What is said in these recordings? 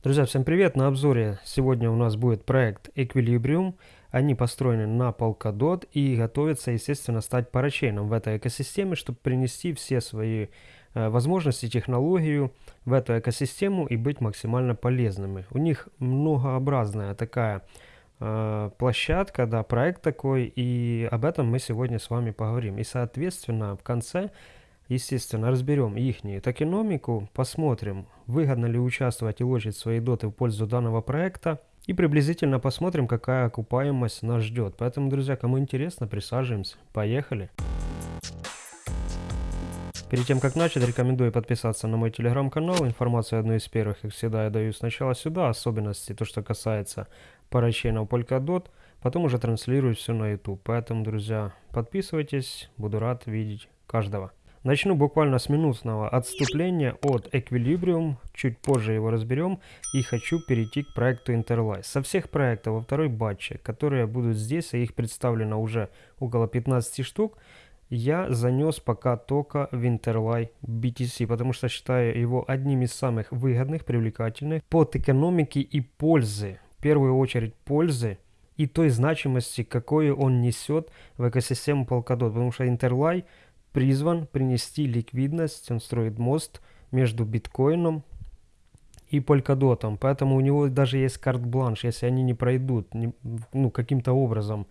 Друзья, всем привет! На обзоре сегодня у нас будет проект Equilibrium. Они построены на Polkadot и готовятся, естественно, стать парачейном в этой экосистеме, чтобы принести все свои э, возможности, технологию в эту экосистему и быть максимально полезными. У них многообразная такая э, площадка, да, проект такой, и об этом мы сегодня с вами поговорим. И, соответственно, в конце Естественно, разберем их токеномику, посмотрим, выгодно ли участвовать и лочить свои доты в пользу данного проекта, и приблизительно посмотрим, какая окупаемость нас ждет. Поэтому, друзья, кому интересно, присаживаемся. Поехали! Перед тем, как начать, рекомендую подписаться на мой телеграм-канал. Информацию одну из первых, как всегда, я даю сначала сюда, особенности, то, что касается парачейнов Polkadot, потом уже транслирую все на YouTube. Поэтому, друзья, подписывайтесь, буду рад видеть каждого. Начну буквально с минутного отступления от Equilibrium, чуть позже его разберем, и хочу перейти к проекту Interlice. Со всех проектов во второй батче, которые будут здесь, а их представлено уже около 15 штук, я занес пока только в Interlight BTC, потому что считаю его одним из самых выгодных, привлекательных под экономики и пользы. В первую очередь пользы и той значимости, какую он несет в экосистему Polkadot, потому что Interlight призван принести ликвидность, он строит мост между биткоином и полькодотом, поэтому у него даже есть карт-бланш, если они не пройдут, не, ну, каким-то образом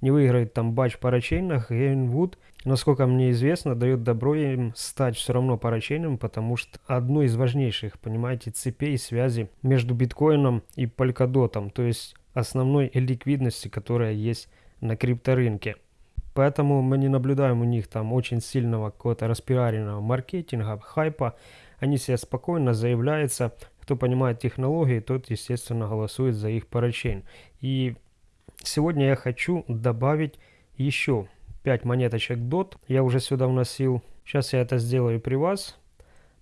не выиграет там батч парачейнах, Гейнвуд, насколько мне известно, дает добро им стать все равно парачейном, потому что одно из важнейших, понимаете, цепей связи между биткоином и полькодотом, то есть основной ликвидности, которая есть на крипторынке. Поэтому мы не наблюдаем у них там очень сильного какого-то распиаренного маркетинга, хайпа. Они себе спокойно заявляются. Кто понимает технологии, тот, естественно, голосует за их парачейн. И сегодня я хочу добавить еще 5 монеточек DOT. Я уже сюда вносил. Сейчас я это сделаю при вас.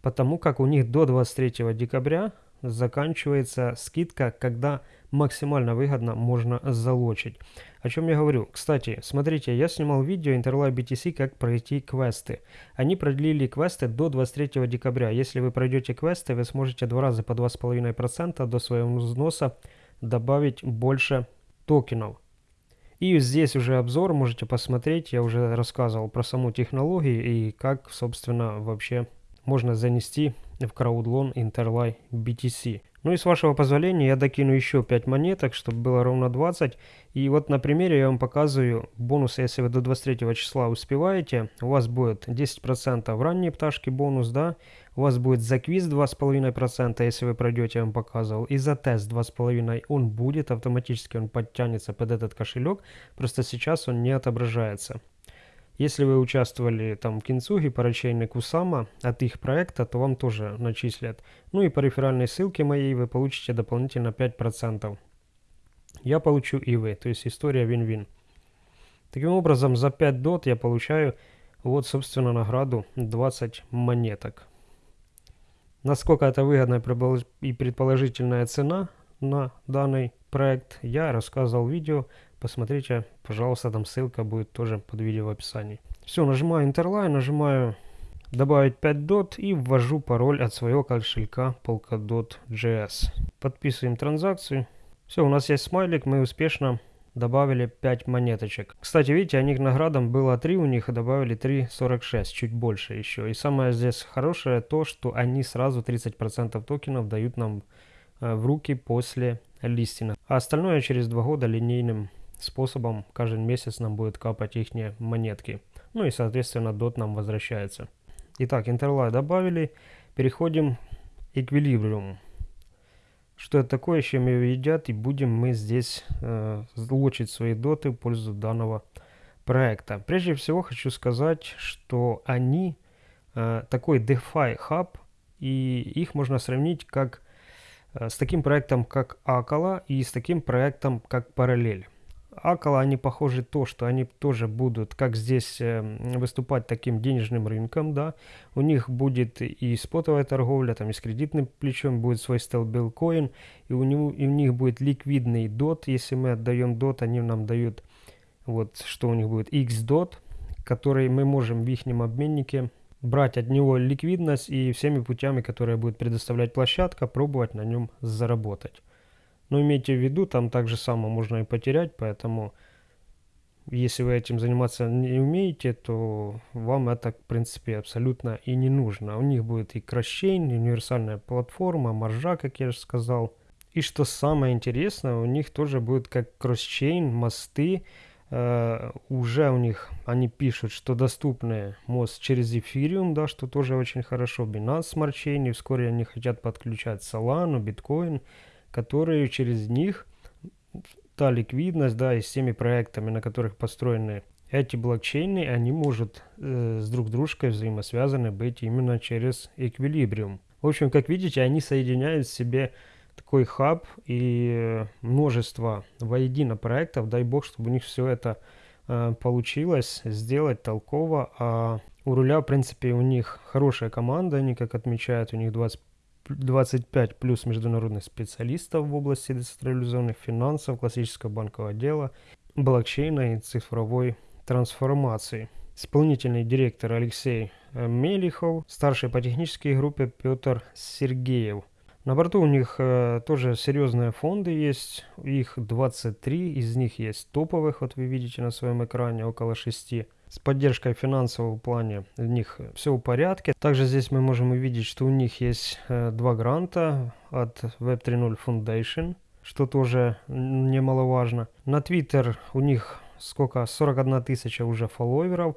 Потому как у них до 23 декабря заканчивается скидка, когда максимально выгодно можно залочить. О чем я говорю? Кстати, смотрите, я снимал видео Interlive BTC, как пройти квесты. Они продлили квесты до 23 декабря. Если вы пройдете квесты, вы сможете два раза по 2,5% до своего взноса добавить больше токенов. И здесь уже обзор, можете посмотреть, я уже рассказывал про саму технологию и как, собственно, вообще можно занести в краудлон Interlight BTC. Ну и с вашего позволения я докину еще 5 монеток, чтобы было ровно 20. И вот на примере я вам показываю бонусы, если вы до 23 числа успеваете. У вас будет 10% в ранние пташки бонус, да. У вас будет за квиз 2,5%, если вы пройдете, я вам показывал. И за тест 2,5% он будет, автоматически он подтянется под этот кошелек. Просто сейчас он не отображается. Если вы участвовали там в Кинцуге, поручение Кусама от их проекта, то вам тоже начислят. Ну и по реферальной ссылке моей вы получите дополнительно 5%. Я получу и вы, то есть история вин-вин. Таким образом, за 5 дот я получаю вот, собственно, награду 20 монеток. Насколько это выгодная и предположительная цена на данный проект, я рассказывал в видео Посмотрите, пожалуйста, там ссылка будет тоже под видео в описании. Все, нажимаю Interline, нажимаю добавить 5 дот и ввожу пароль от своего кошелька Polkadot.js. Подписываем транзакцию. Все, у нас есть смайлик, мы успешно добавили 5 монеточек. Кстати, видите, они наградам было 3, у них добавили 3,46, чуть больше еще. И самое здесь хорошее то, что они сразу 30% токенов дают нам э, в руки после листинга. А остальное через 2 года линейным способом каждый месяц нам будет капать их монетки. Ну и соответственно дот нам возвращается. Итак, интерлай добавили. Переходим к эквилибриум. Что это такое, чем ее едят, и будем мы здесь э, лучить свои доты в пользу данного проекта. Прежде всего хочу сказать, что они э, такой DeFi хаб, и их можно сравнить как э, с таким проектом, как Акала, и с таким проектом, как Параллель. Акала, они похожи то, что они тоже будут, как здесь, э, выступать таким денежным рынком, да. У них будет и спотовая торговля, там и с кредитным плечом будет свой стелбилкоин, и у, и у них будет ликвидный DOT, если мы отдаем DOT, они нам дают, вот, что у них будет, XDOT, который мы можем в их обменнике брать от него ликвидность и всеми путями, которые будет предоставлять площадка, пробовать на нем заработать. Но имейте в виду, там так же само можно и потерять, поэтому если вы этим заниматься не умеете, то вам это, в принципе, абсолютно и не нужно. У них будет и кросчейн, универсальная платформа, маржа, как я же сказал. И что самое интересное, у них тоже будет как кросчейн, мосты. Э, уже у них, они пишут, что доступны мост через Ethereum, да, что тоже очень хорошо. Binance Smart Chain, и вскоре они хотят подключать Solana, Bitcoin, которые через них та ликвидность, да, и с теми проектами, на которых построены эти блокчейны, они могут э, с друг дружкой взаимосвязаны быть именно через эквилибриум. В общем, как видите, они соединяют в себе такой хаб и множество воедино проектов. Дай бог, чтобы у них все это э, получилось сделать толково. А у руля, в принципе, у них хорошая команда, они, как отмечают, у них 20 25 плюс международных специалистов в области децентрализованных финансов, классического банкового дела, блокчейна и цифровой трансформации. Исполнительный директор Алексей э, Мелихов, старший по технической группе Петр Сергеев. На борту у них э, тоже серьезные фонды есть, их 23, из них есть топовых, вот вы видите на своем экране, около 6 с поддержкой финансового плане у них все в порядке. Также здесь мы можем увидеть, что у них есть э, два гранта от Web 3.0 Foundation, что тоже немаловажно. На Twitter у них сколько? 41 тысяча уже фолловеров.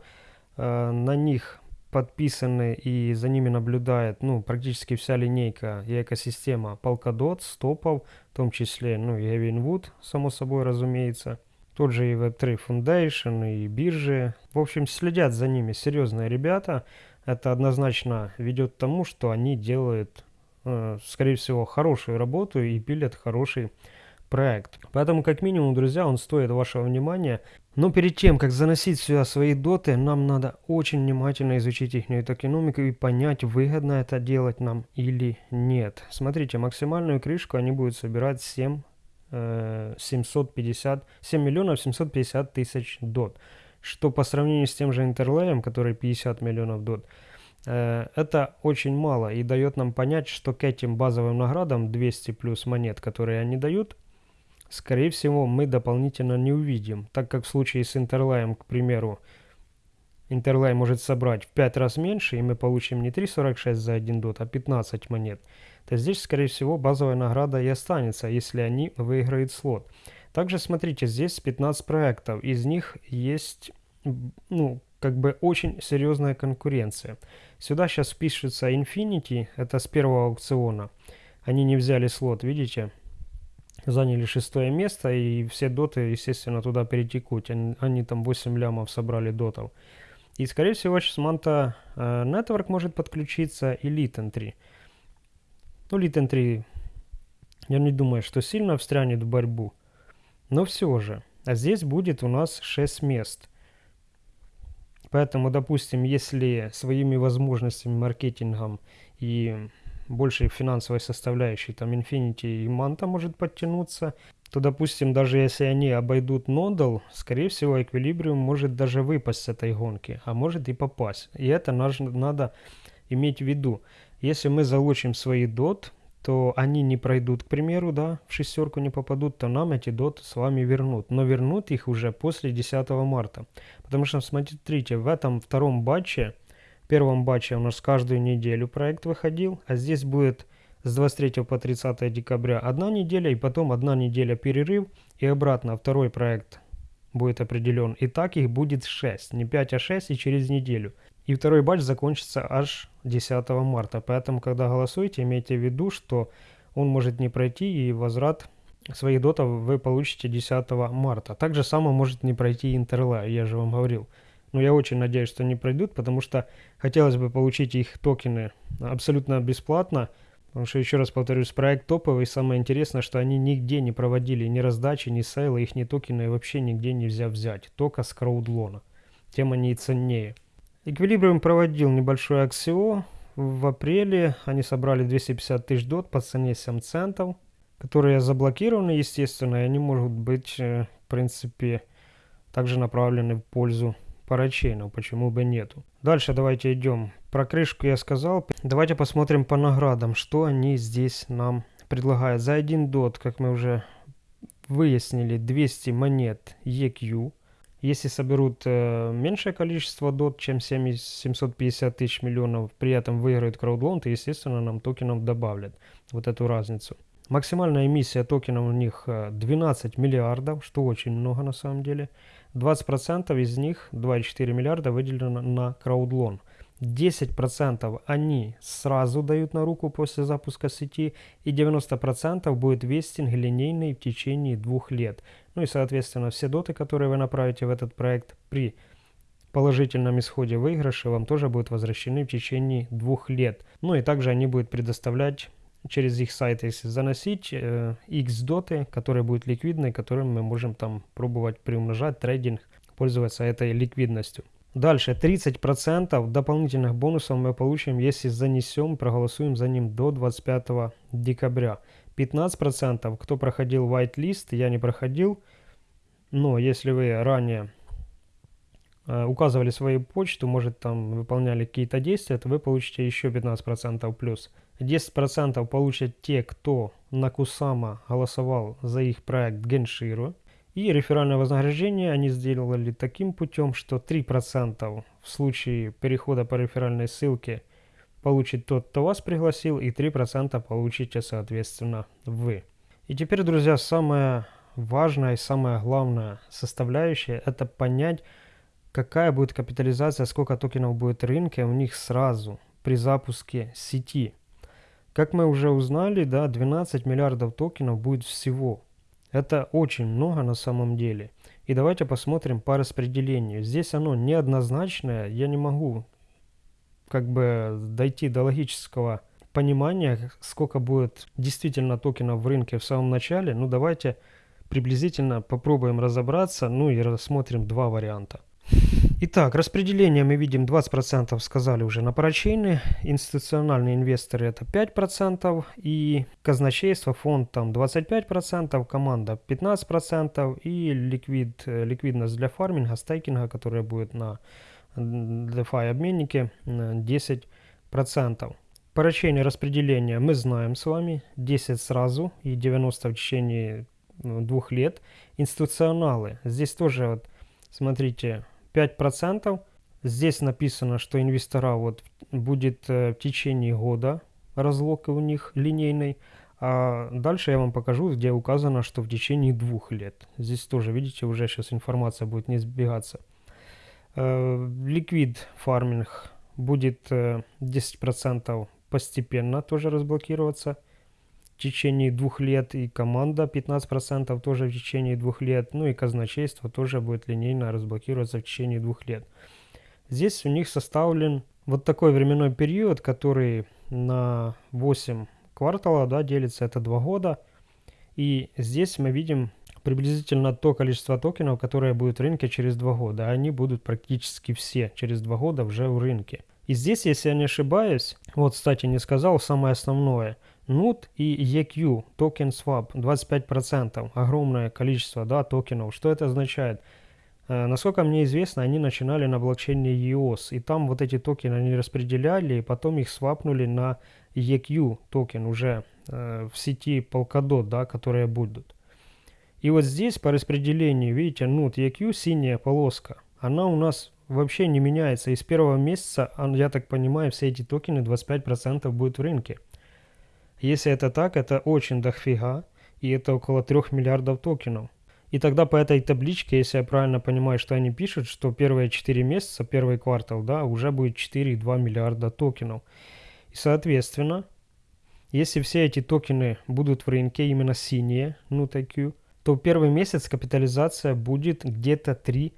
Э, на них подписаны и за ними наблюдает ну, практически вся линейка и экосистема Polkadot, стопов, в том числе ну, и Evinwood, само собой разумеется. Тот же и Web3 Foundation, и биржи. В общем, следят за ними серьезные ребята. Это однозначно ведет к тому, что они делают, э, скорее всего, хорошую работу и пилят хороший проект. Поэтому, как минимум, друзья, он стоит вашего внимания. Но перед тем, как заносить сюда свои доты, нам надо очень внимательно изучить их токеномику и понять, выгодно это делать нам или нет. Смотрите, максимальную крышку они будут собирать 7 750, 7 миллионов 750 тысяч дот. Что по сравнению с тем же интерлеем, который 50 миллионов дот, э, это очень мало и дает нам понять, что к этим базовым наградам 200 плюс монет, которые они дают, скорее всего мы дополнительно не увидим, так как в случае с интерлеем, к примеру, Интерлай может собрать в 5 раз меньше, и мы получим не 3.46 за 1 дот, а 15 монет то здесь, скорее всего, базовая награда и останется, если они выиграют слот. Также смотрите, здесь 15 проектов, из них есть, ну, как бы очень серьезная конкуренция. Сюда сейчас пишется Infinity, это с первого аукциона. Они не взяли слот, видите? Заняли шестое место, и все доты, естественно, туда перетекут. Они, они там 8 лямов собрали дотов. И, скорее всего, сейчас Manta э, Network может подключиться и Litten 3. Ну, Литен 3, я не думаю, что сильно встрянет в борьбу. Но все же. А здесь будет у нас 6 мест. Поэтому, допустим, если своими возможностями, маркетингом и большей финансовой составляющей, там Infinity и Manta может подтянуться, то, допустим, даже если они обойдут Nodal, скорее всего, Equilibrium может даже выпасть с этой гонки, а может и попасть. И это надо иметь в виду. Если мы залучим свои дот, то они не пройдут, к примеру, да, в шестерку не попадут, то нам эти доты с вами вернут. Но вернут их уже после 10 марта. Потому что, смотрите, в этом втором батче, первом батче у нас каждую неделю проект выходил, а здесь будет с 23 по 30 декабря одна неделя, и потом одна неделя перерыв, и обратно второй проект будет определен. И так их будет 6, не 5, а 6, и через неделю. И второй батч закончится аж 10 марта. Поэтому, когда голосуете, имейте в виду, что он может не пройти и возврат своих дотов вы получите 10 марта. Также само может не пройти Интерла, я же вам говорил. Но я очень надеюсь, что не пройдут, потому что хотелось бы получить их токены абсолютно бесплатно. Потому что, еще раз повторюсь, проект топовый. Самое интересное, что они нигде не проводили ни раздачи, ни сейла, их ни токены вообще нигде нельзя взять. Только с краудлона. Тем они и ценнее. Эквилибриум проводил небольшой аксио. В апреле они собрали 250 тысяч дот по цене 7 центов, которые заблокированы, естественно, и они могут быть, э, в принципе, также направлены в пользу парачейнов, почему бы нету. Дальше давайте идем Про крышку я сказал. Давайте посмотрим по наградам, что они здесь нам предлагают. За один дот, как мы уже выяснили, 200 монет EQ. Если соберут э, меньшее количество дот, чем 7, 750 тысяч миллионов, при этом выиграют краудлон, то, естественно, нам токенов добавлят вот эту разницу. Максимальная эмиссия токенов у них 12 э, миллиардов, что очень много на самом деле. 20% из них, 2,4 миллиарда, выделено на краудлон. 10% они сразу дают на руку после запуска сети, и 90% будет вестинг линейный в течение двух лет. Ну и, соответственно, все доты, которые вы направите в этот проект при положительном исходе выигрыша, вам тоже будут возвращены в течение двух лет. Ну и также они будут предоставлять через их сайт, если заносить, э, X доты, которые будут ликвидны, которыми мы можем там пробовать приумножать трейдинг, пользоваться этой ликвидностью. Дальше 30% дополнительных бонусов мы получим, если занесем, проголосуем за ним до 25 декабря. 15% кто проходил whitelist, я не проходил, но если вы ранее э, указывали свою почту, может там выполняли какие-то действия, то вы получите еще 15% плюс. 10% получат те, кто на Кусама голосовал за их проект Генширу. И реферальное вознаграждение они сделали таким путем, что 3% в случае перехода по реферальной ссылке получит тот, кто вас пригласил, и 3% получите, соответственно, вы. И теперь, друзья, самое важное и самое главное составляющее – это понять, какая будет капитализация, сколько токенов будет в рынке у них сразу при запуске сети. Как мы уже узнали, да, 12 миллиардов токенов будет всего. Это очень много на самом деле. И давайте посмотрим по распределению. Здесь оно неоднозначное. Я не могу как бы дойти до логического понимания, сколько будет действительно токенов в рынке в самом начале. Ну давайте приблизительно попробуем разобраться, ну и рассмотрим два варианта. Итак, распределение мы видим 20% сказали уже на парачейны, институциональные инвесторы это 5% и казначейство, фонд там 25%, команда 15% и ликвид, ликвидность для фарминга, стейкинга, которая будет на DeFi обменнике 10%. Парачейное распределение мы знаем с вами, 10 сразу и 90 в течение двух лет. Институционалы, здесь тоже вот, смотрите, 5%. Здесь написано, что инвестора вот будет э, в течение года разлог у них линейный. А дальше я вам покажу, где указано, что в течение двух лет. Здесь тоже, видите, уже сейчас информация будет не сбегаться. Ликвид фарминг будет 10% постепенно тоже разблокироваться в течение двух лет, и команда 15% тоже в течение двух лет, ну и казначейство тоже будет линейно разблокироваться в течение двух лет. Здесь у них составлен вот такой временной период, который на 8 квартала да, делится, это 2 года. И здесь мы видим приблизительно то количество токенов, которое будет в рынке через 2 года. Они будут практически все через 2 года уже в рынке. И здесь, если я не ошибаюсь, вот, кстати, не сказал самое основное – NUT и EQ, token swap, 25%, огромное количество да, токенов. Что это означает? Э, насколько мне известно, они начинали на блокчейне EOS, и там вот эти токены они распределяли, и потом их свапнули на EQ токен уже э, в сети Polkadot, да, которые будут. И вот здесь по распределению, видите, NUT EQ, синяя полоска, она у нас вообще не меняется. И с первого месяца, я так понимаю, все эти токены 25% будут в рынке. Если это так, это очень дофига, и это около 3 миллиардов токенов. И тогда по этой табличке, если я правильно понимаю, что они пишут, что первые 4 месяца, первый квартал, да, уже будет 4,2 миллиарда токенов. И соответственно, если все эти токены будут в рынке, именно синие, ну такие, то первый месяц капитализация будет где-то 3,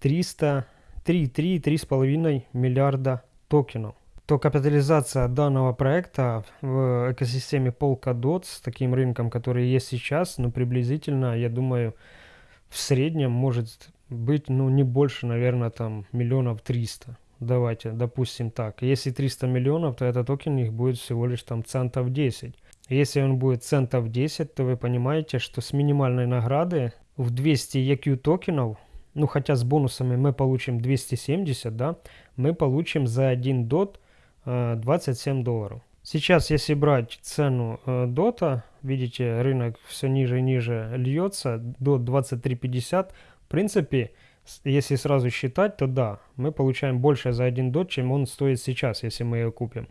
300, 3, 3, 3,5 миллиарда токенов то капитализация данного проекта в экосистеме Polkadot с таким рынком, который есть сейчас, ну, приблизительно, я думаю, в среднем может быть, ну, не больше, наверное, там, миллионов триста. Давайте, допустим так. Если 300 миллионов, то этот токен их будет всего лишь там центов 10. Если он будет центов 10, то вы понимаете, что с минимальной награды в 200 EQ токенов ну хотя с бонусами мы получим 270, да, мы получим за 1 дот 27 долларов. Сейчас, если брать цену э, дота, видите, рынок все ниже и ниже льется, до 23.50. В принципе, если сразу считать, то да, мы получаем больше за один дот, чем он стоит сейчас, если мы ее купим.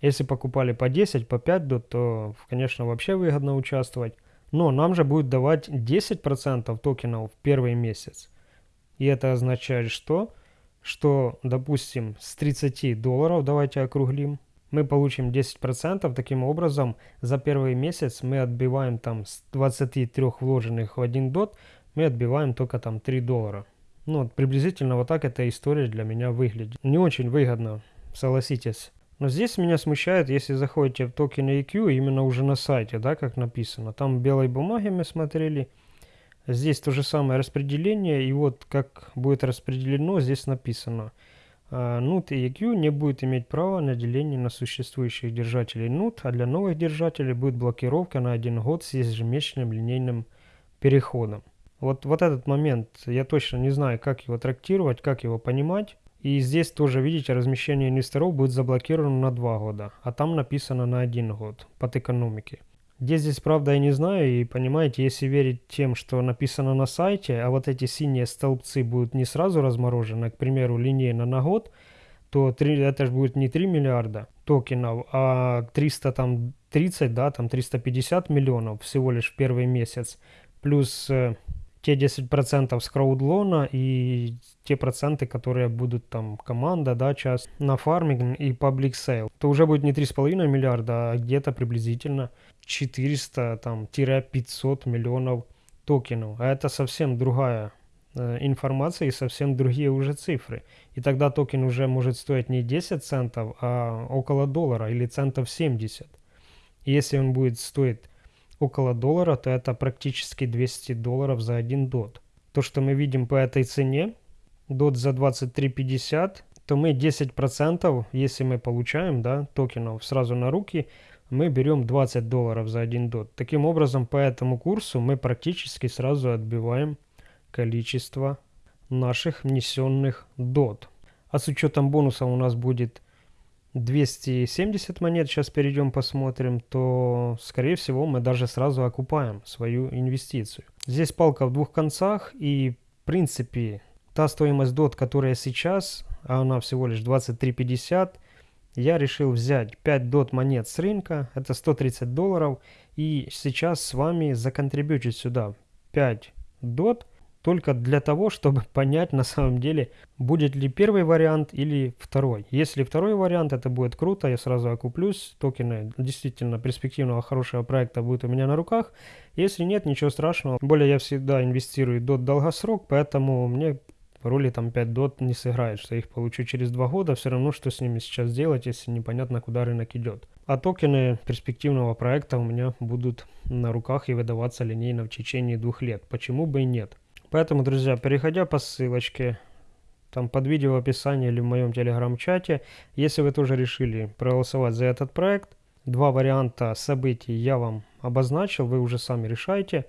Если покупали по 10, по 5 дот, то, конечно, вообще выгодно участвовать. Но нам же будет давать 10% токенов в первый месяц. И это означает что? Что, допустим, с 30 долларов, давайте округлим, мы получим 10%. Таким образом, за первый месяц мы отбиваем там с 23 вложенных в один дот, мы отбиваем только там 3 доллара. Ну, приблизительно вот так эта история для меня выглядит. Не очень выгодно, согласитесь. Но здесь меня смущает, если заходите в токены EQ, именно уже на сайте, да, как написано. Там белой бумаги мы смотрели. Здесь то же самое распределение, и вот как будет распределено, здесь написано. NUT и EQ не будет иметь права на деление на существующих держателей NUT, а для новых держателей будет блокировка на один год с ежемесячным линейным переходом. Вот, вот этот момент, я точно не знаю, как его трактировать, как его понимать. И здесь тоже, видите, размещение инвесторов будет заблокировано на 2 года, а там написано на 1 год под экономики. Где здесь правда я не знаю, и понимаете, если верить тем, что написано на сайте, а вот эти синие столбцы будут не сразу разморожены, к примеру, линейно на год, то 3, это же будет не 3 миллиарда токенов, а 330, да, там 350 миллионов всего лишь в первый месяц, плюс э, те 10% с crowdloan а и те проценты, которые будут там команда, да, часть на farming и public sale, то уже будет не 3,5 миллиарда, а где-то приблизительно 400 там 500 миллионов токенов. А это совсем другая э, информация и совсем другие уже цифры. И тогда токен уже может стоить не 10 центов, а около доллара или центов 70. И если он будет стоить около доллара, то это практически 200 долларов за один дот. То, что мы видим по этой цене, дот за 23.50, то мы 10%, если мы получаем да, токенов сразу на руки, мы берем 20 долларов за один дот. Таким образом, по этому курсу мы практически сразу отбиваем количество наших внесенных дот. А с учетом бонуса у нас будет 270 монет, сейчас перейдем посмотрим, то, скорее всего, мы даже сразу окупаем свою инвестицию. Здесь палка в двух концах, и, в принципе, та стоимость DOT, которая сейчас, а она всего лишь 23.50, я решил взять 5 DOT монет с рынка, это 130 долларов, и сейчас с вами законтрибьютить сюда 5 DOT, только для того, чтобы понять на самом деле, будет ли первый вариант или второй. Если второй вариант, это будет круто, я сразу окуплюсь, токены действительно перспективного хорошего проекта будут у меня на руках. Если нет, ничего страшного. Более я всегда инвестирую до долгосрок, поэтому мне роли там 5 дот не сыграет, что я их получу через 2 года, все равно что с ними сейчас делать, если непонятно куда рынок идет. А токены перспективного проекта у меня будут на руках и выдаваться линейно в течение двух лет. Почему бы и нет? Поэтому, друзья, переходя по ссылочке, там под видео в описании или в моем телеграм-чате, если вы тоже решили проголосовать за этот проект, два варианта событий я вам обозначил, вы уже сами решайте.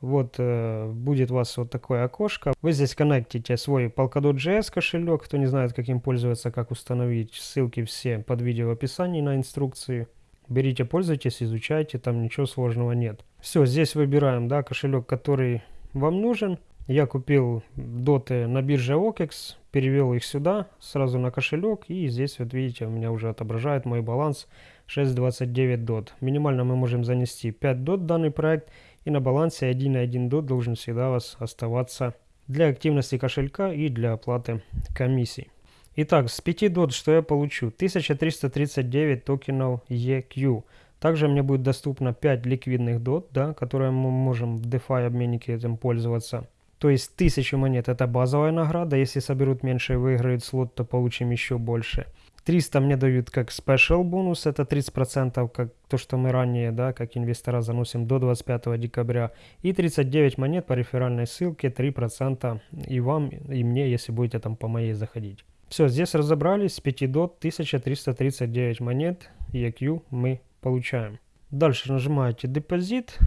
Вот э, будет у вас вот такое окошко. Вы здесь коннектите свой Polkadot.js кошелек. Кто не знает, каким пользоваться, как установить, ссылки все под видео в описании на инструкции. Берите, пользуйтесь, изучайте, там ничего сложного нет. Все, здесь выбираем да, кошелек, который вам нужен. Я купил доты на бирже OKEX, перевел их сюда, сразу на кошелек, и здесь, вот видите, у меня уже отображает мой баланс 6.29 дот. Минимально мы можем занести 5 дот в данный проект, и на балансе 1.1 дот должен всегда у вас оставаться для активности кошелька и для оплаты комиссий. Итак, с 5 дот что я получу? 1339 токенов EQ. Также мне будет доступно 5 ликвидных дот, да, которые мы можем в DeFi обменнике этим пользоваться. То есть 1000 монет это базовая награда, если соберут меньше и выиграют слот, то получим еще больше. 300 мне дают как special бонус, это 30%, как то, что мы ранее, да, как инвестора заносим до 25 декабря. И 39 монет по реферальной ссылке, 3% и вам, и мне, если будете там по моей заходить. Все, здесь разобрались, с 5 до 1339 монет EQ мы получаем. Дальше нажимаете депозит,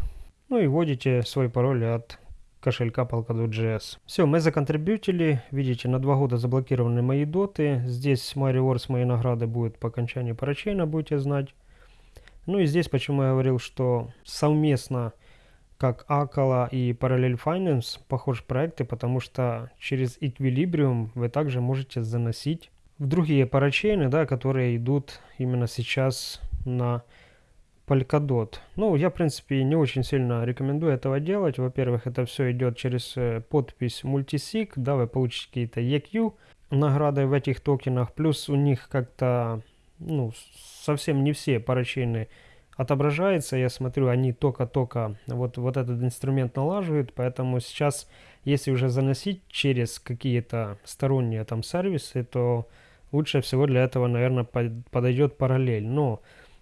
ну и вводите свой пароль от кошелька Polkadot.js. Все, мы законтрибьютили. Видите, на два года заблокированы мои доты. Здесь My Rewards, мои награды будут по окончании парачейна, будете знать. Ну и здесь, почему я говорил, что совместно как Акала и Parallel Finance похожи проекты, потому что через Equilibrium вы также можете заносить в другие парачейны, да, которые идут именно сейчас на Polkadot. Ну, я, в принципе, не очень сильно рекомендую этого делать. Во-первых, это все идет через э, подпись Multisig, да, вы получите какие-то EQ награды в этих токенах, плюс у них как-то, ну, совсем не все парачейны отображается. Я смотрю, они только-только вот, вот этот инструмент налаживают, поэтому сейчас, если уже заносить через какие-то сторонние там сервисы, то лучше всего для этого, наверное, подойдет параллель. Но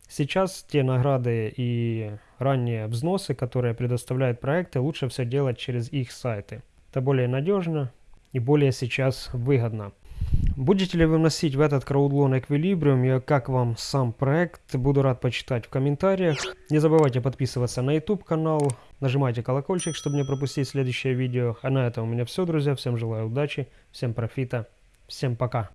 сейчас те награды и ранние взносы, которые предоставляют проекты, лучше все делать через их сайты. Это более надежно и более сейчас выгодно. Будете ли вы вносить в этот краудлон Equilibrium и как вам сам проект? Буду рад почитать в комментариях. Не забывайте подписываться на YouTube канал, нажимайте колокольчик, чтобы не пропустить следующее видео. А на этом у меня все, друзья. Всем желаю удачи, всем профита, всем пока.